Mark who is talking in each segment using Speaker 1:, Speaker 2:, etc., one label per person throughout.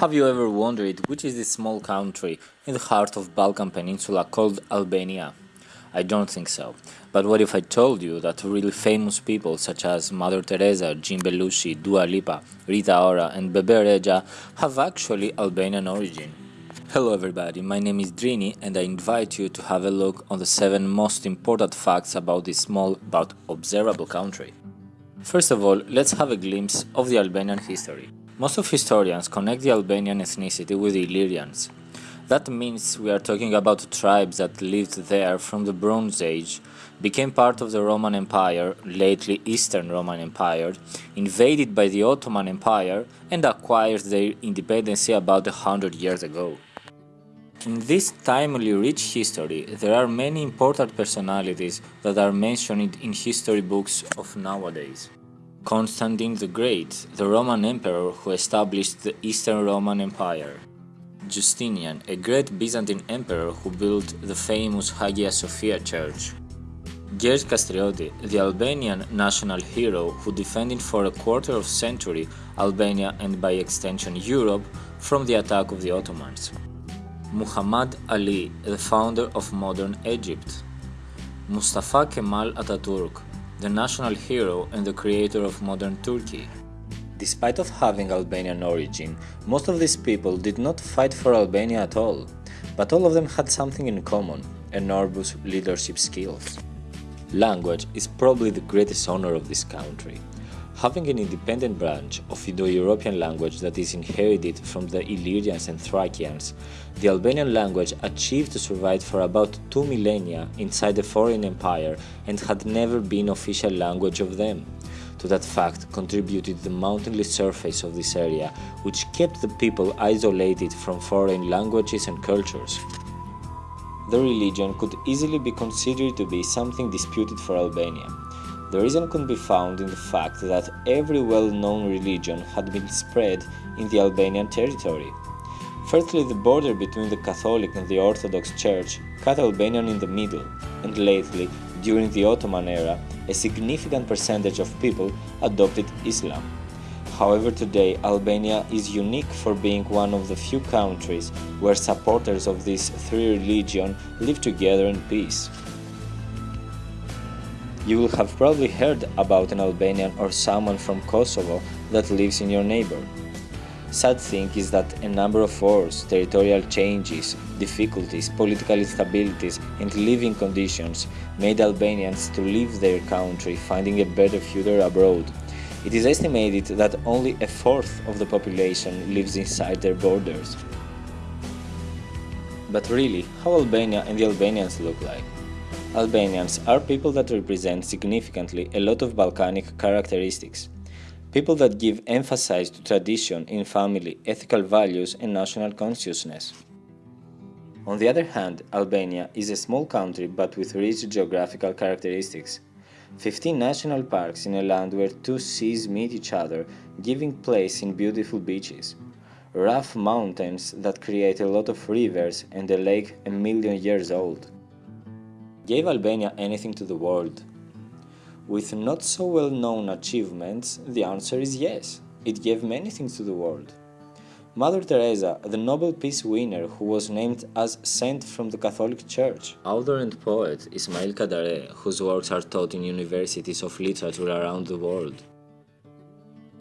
Speaker 1: Have you ever wondered which is this small country in the heart of Balkan Peninsula called Albania? I don't think so. But what if I told you that really famous people such as Mother Teresa, Jim Belushi, Dua Lipa, Rita Ora and Bebe Rexha have actually Albanian origin? Hello everybody, my name is Drini and I invite you to have a look on the 7 most important facts about this small but observable country. First of all, let's have a glimpse of the Albanian history. Most of historians connect the Albanian ethnicity with the Illyrians. That means we are talking about tribes that lived there from the Bronze Age, became part of the Roman Empire, lately Eastern Roman Empire, invaded by the Ottoman Empire and acquired their independence about a hundred years ago. In this timely rich history, there are many important personalities that are mentioned in history books of nowadays. Constantine the Great, the Roman emperor who established the Eastern Roman Empire. Justinian, a great Byzantine emperor who built the famous Hagia Sophia church. Gjergj Kastrioti, the Albanian national hero who defended for a quarter of a century Albania and by extension Europe from the attack of the Ottomans. Muhammad Ali, the founder of modern Egypt. Mustafa Kemal Ataturk, the national hero and the creator of modern Turkey. Despite of having Albanian origin, most of these people did not fight for Albania at all, but all of them had something in common, enormous leadership skills. Language is probably the greatest honor of this country. Having an independent branch of Indo-European language that is inherited from the Illyrians and Thracians, the Albanian language achieved to survive for about two millennia inside a foreign empire and had never been official language of them. To that fact contributed the mountainous surface of this area, which kept the people isolated from foreign languages and cultures. The religion could easily be considered to be something disputed for Albania. The reason could be found in the fact that every well-known religion had been spread in the Albanian territory. Firstly, the border between the Catholic and the Orthodox Church cut Albanian in the middle, and lately, during the Ottoman era, a significant percentage of people adopted Islam. However, today Albania is unique for being one of the few countries where supporters of these three religions live together in peace. You will have probably heard about an Albanian or someone from Kosovo that lives in your neighbor. Sad thing is that a number of wars, territorial changes, difficulties, political instabilities and living conditions made Albanians to leave their country finding a better future abroad. It is estimated that only a fourth of the population lives inside their borders. But really, how Albania and the Albanians look like? Albanians are people that represent significantly a lot of Balkanic characteristics. People that give emphasis to tradition in family, ethical values and national consciousness. On the other hand, Albania is a small country but with rich geographical characteristics. 15 national parks in a land where two seas meet each other, giving place in beautiful beaches. Rough mountains that create a lot of rivers and a lake a million years old. Gave Albania anything to the world? With not so well known achievements, the answer is yes, it gave many things to the world. Mother Teresa, the Nobel Peace winner who was named as saint from the Catholic Church. Author and poet Ismail Kadare, whose works are taught in universities of literature around the world.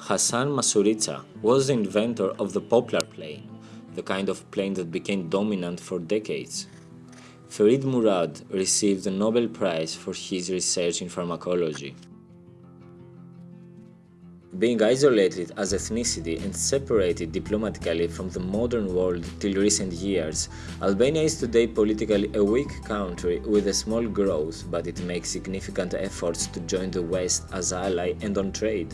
Speaker 1: Hasan Masurica was the inventor of the poplar plane, the kind of plane that became dominant for decades. Ferid Murad received the Nobel Prize for his research in pharmacology. Being isolated as ethnicity and separated diplomatically from the modern world till recent years, Albania is today politically a weak country with a small growth, but it makes significant efforts to join the West as ally and on trade.